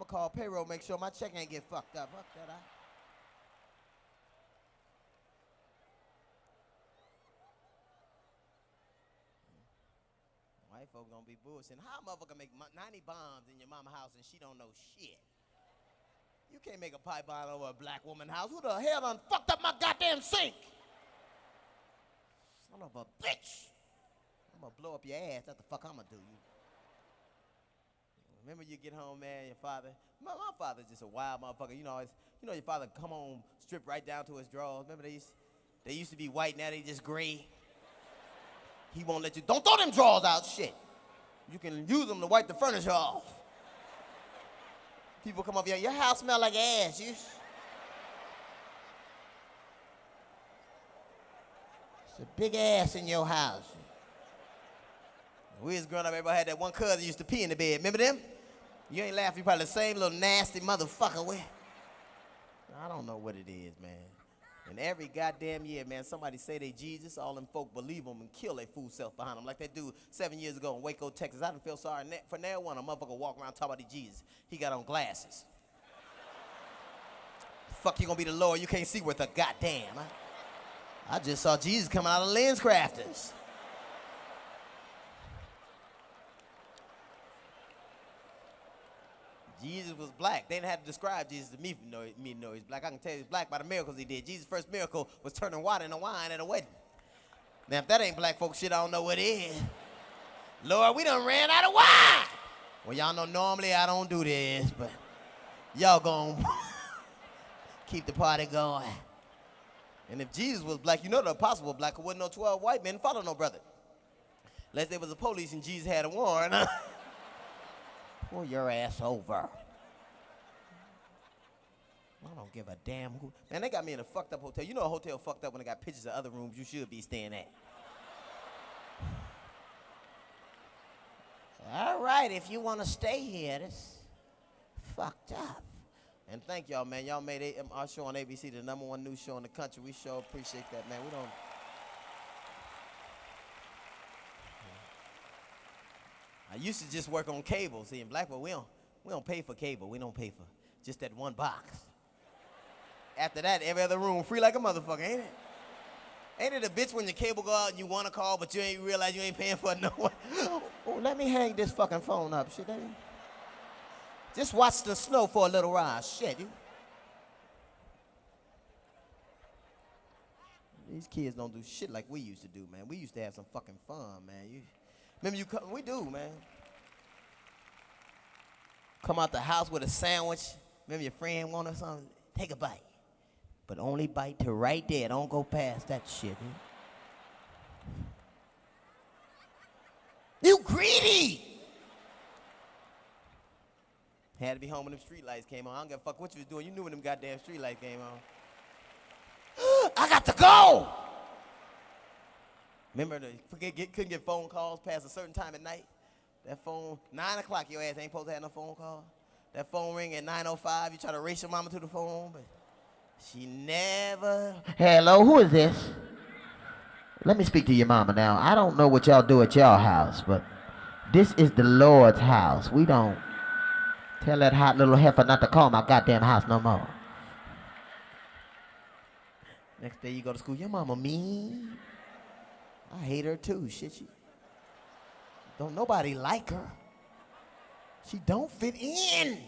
I'ma call payroll, make sure my check ain't get fucked up. Fuck that, I. Hmm. White folk gonna be bullshitting. How a motherfucker make 90 bombs in your mama house and she don't know shit? You can't make a pipe bomb over a black woman house. Who the hell done fucked up my goddamn sink? Son of a bitch. I'm gonna blow up your ass. That's the fuck I'm gonna do. You. Remember you get home, man, your father. My, my father's just a wild motherfucker. You know, it's, you know your father come home, strip right down to his drawers. Remember they used, they used to be white, now they just gray. He won't let you, don't throw them drawers out, shit. You can use them to wipe the furniture off. People come up here, your house smell like ass. You. It's a big ass in your house. We was growing up, everybody had that one cousin used to pee in the bed. Remember them? You ain't laughing, you probably the same little nasty motherfucker with. I don't know what it is, man. And every goddamn year, man, somebody say they Jesus, all them folk believe them and kill their fool self behind them. Like that dude seven years ago in Waco, Texas. I didn't feel sorry for now one. A motherfucker walk around talking about the Jesus. He got on glasses. Fuck you gonna be the Lord, you can't see worth a goddamn. I, I just saw Jesus coming out of LensCrafters. Jesus was black. They didn't have to describe Jesus to me to know, me know he's black. I can tell he's black by the miracles he did. Jesus' first miracle was turning water into wine at a wedding. Now, if that ain't black folk shit, I don't know what is. Lord, we done ran out of wine. Well, y'all know normally I don't do this, but y'all gonna keep the party going. And if Jesus was black, you know the apostle was black, there wasn't no 12 white men follow no brother. Unless there was a police and Jesus had a warrant. Pull your ass over. I don't give a damn who. Man, they got me in a fucked up hotel. You know a hotel fucked up when they got pictures of other rooms you should be staying at. All right, if you want to stay here, this fucked up. And thank y'all, man. Y'all made our show on ABC the number one news show in the country. We sure appreciate that, man. We don't. I used to just work on cable. See, in Blackpool, we don't, we don't pay for cable. We don't pay for just that one box. After that, every other room free like a motherfucker, ain't it? Ain't it a bitch when your cable go out and you want to call, but you ain't realize you ain't paying for no one? oh, let me hang this fucking phone up, shit. Just watch the snow for a little while, shit. You. These kids don't do shit like we used to do, man. We used to have some fucking fun, man. You, remember you come, we do, man. Come out the house with a sandwich. Remember your friend wanted something? Take a bite. But only bite to right there. Don't go past that shit. You greedy! Had to be home when them street lights came on. I don't give a fuck what you was doing. You knew when them goddamn street lights came on. I got to go! Remember, the, get, couldn't get phone calls past a certain time at night? That phone, 9 o'clock, your ass ain't supposed to have no phone call. That phone ring at 9.05, you try to race your mama to the phone, but she never. Hello, who is this? Let me speak to your mama now. I don't know what y'all do at y'all house, but this is the Lord's house. We don't tell that hot little heifer not to call my goddamn house no more. Next day you go to school, your mama mean. I hate her too. Shit, she don't nobody like her. She don't fit in.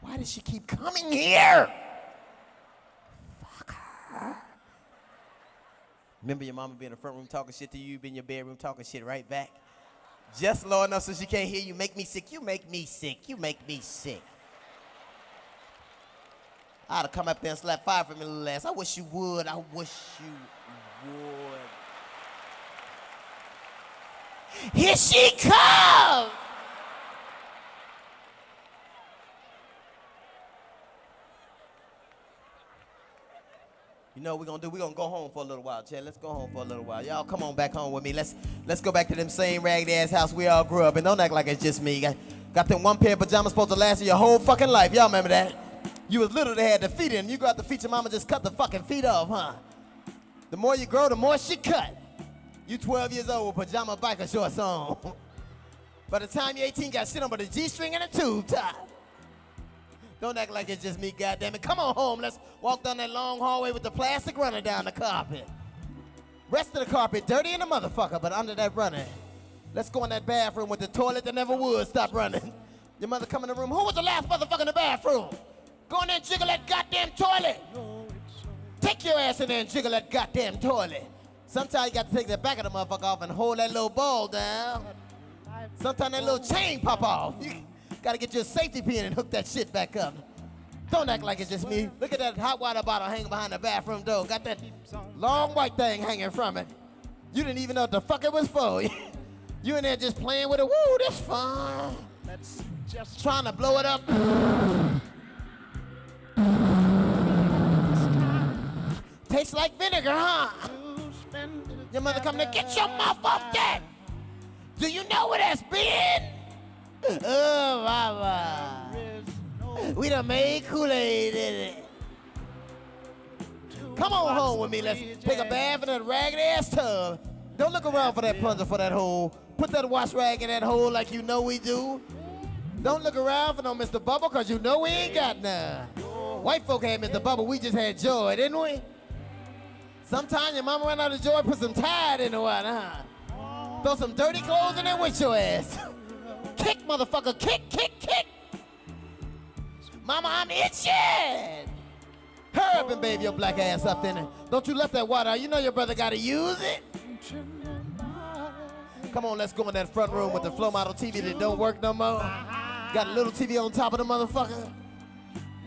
Why does she keep coming here? Fuck her. Remember your mama be in the front room talking shit to you, you in your bedroom talking shit right back? Just low enough so she can't hear you. Make me sick. You make me sick. You make me sick. I'd have come up there and slapped fire from your little ass. I wish you would. I wish you would. Here she comes! You know what we're gonna do? We're gonna go home for a little while, Chad. Let's go home for a little while. Y'all come on back home with me. Let's let's go back to them same ragged ass house we all grew up in. Don't act like it's just me. Got, got them one pair of pajamas supposed to last you your whole fucking life. Y'all remember that? You was little, they had the feet in. You got the feet, your mama just cut the fucking feet off, huh? The more you grow, the more she cut. You 12 years old with pajama biker shorts on. By the time you're 18, got shit on but a G-string and a tube top. Don't act like it's just me, goddamn it. Come on home. Let's walk down that long hallway with the plastic runner down the carpet. Rest of the carpet dirty in the motherfucker, but under that runner. Let's go in that bathroom with the toilet that never would stop running. Your mother come in the room. Who was the last motherfucker in the bathroom? Go in there and jiggle that goddamn toilet. Take your ass in there and jiggle that goddamn toilet. Sometimes you got to take the back of the motherfucker off and hold that little ball down. Sometimes that little chain pop off. You gotta get your safety pin and hook that shit back up. Don't act like it's just me. Look at that hot water bottle hanging behind the bathroom door. Got that long white thing hanging from it. You didn't even know what the fuck it was for. you in there just playing with it. Woo, this fun. That's just Trying to blow it up. Tastes like vinegar, huh? Your mother come to get your mouth off that. Do you know what that's been? Oh, mama. We done made Kool-Aid in it. Come on home with me. Let's take a bath in that ragged ass tub. Don't look around for that plunger for that hole. Put that wash rag in that hole like you know we do. Don't look around for no Mr. Bubble because you know we ain't got none. White folk had Mr. Bubble. We just had joy, didn't we? Sometimes your mama ran out of joy, put some Tide in the water, huh? Throw some dirty clothes in there with your ass. kick, motherfucker, kick, kick, kick. Mama, I'm itching. Hurry up and bathe your black ass up in it. Don't you let that water out. You know your brother gotta use it. Come on, let's go in that front room with the flow model TV that don't work no more. Got a little TV on top of the motherfucker.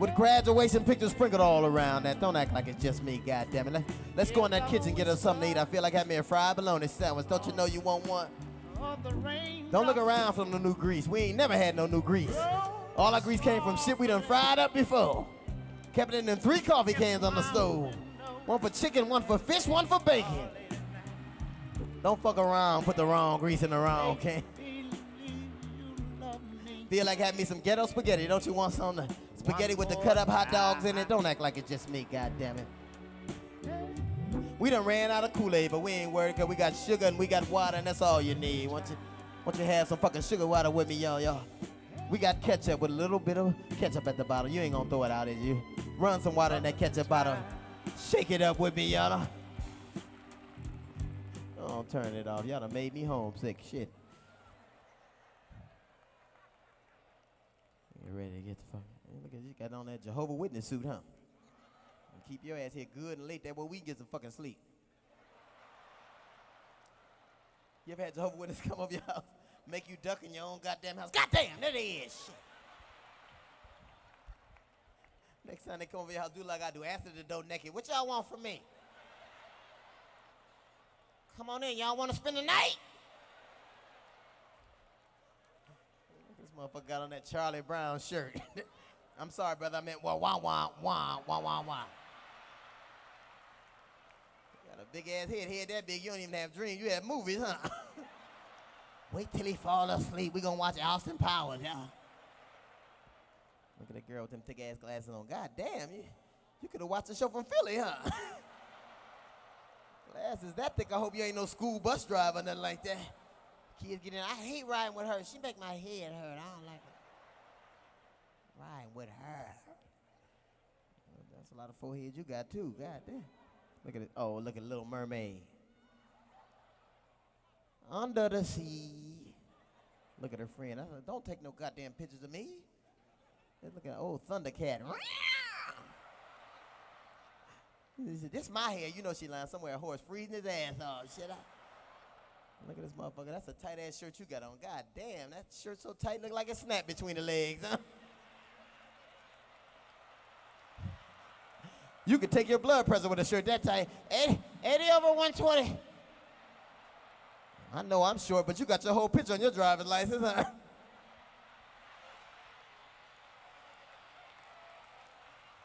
With graduation pictures sprinkled all around that. Don't act like it's just me, goddammit. Let, let's go in that kitchen get us something to eat. I feel like having me a fried bologna sandwich. Don't you know you want one? Don't look around for no new grease. We ain't never had no new grease. All our grease came from shit we done fried up before. Kept it in them three coffee cans on the stove. One for chicken, one for fish, one for bacon. Don't fuck around, put the wrong grease in the wrong can. Feel like having me some ghetto spaghetti. Don't you want some spaghetti with the cut up hot dogs in it? Don't act like it's just me, goddammit. We done ran out of Kool-Aid, but we ain't worried because we got sugar and we got water and that's all you need. Want you, want you have some fucking sugar water with me, y'all, y'all. We got ketchup with a little bit of ketchup at the bottom. You ain't gonna throw it out, is you? Run some water in that ketchup bottle. Shake it up with me, y'all. Oh, turn it off. Y'all done made me homesick. Shit. You ready to get the fuck? Look at you got on that Jehovah Witness suit, huh? And keep your ass here good and late. That way we can get some fucking sleep. You ever had Jehovah Witness come over your house, make you duck in your own goddamn house? Goddamn, there. Shit. Next time they come over your house, do like I do. Answer the door naked. What y'all want from me? Come on in. Y'all want to spend the night? This motherfucker got on that Charlie Brown shirt. I'm sorry, brother. I meant wah wah wah wah wah wah wah. Got a big ass head, head that big. You don't even have dreams. You have movies, huh? Wait till he fall asleep. We gonna watch Austin Powers, y'all. Look at that girl with them thick ass glasses on. God damn, you, you could have watched the show from Philly, huh? glasses that thick. I hope you ain't no school bus driver or nothing like that. Kids get in. I hate riding with her. She make my head hurt. I don't like it. Riding with her. Well, That's a lot of forehead you got too. God damn. Look at it. Oh, look at Little Mermaid. Under the sea. Look at her friend. Said, Don't take no goddamn pictures of me. Look at old Thundercat. He said, This my hair. You know she lying somewhere. A horse freezing his ass off. Shit. I, look at this motherfucker. That's a tight ass shirt you got on. God damn, that shirt so tight, look like it snapped between the legs. Huh? You could take your blood pressure with a shirt that tight. 80, 80 over 120. I know I'm short, but you got your whole picture on your driver's license, huh?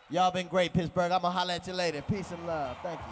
Y'all been great, Pittsburgh. I'm gonna holler at you later. Peace and love. Thank you.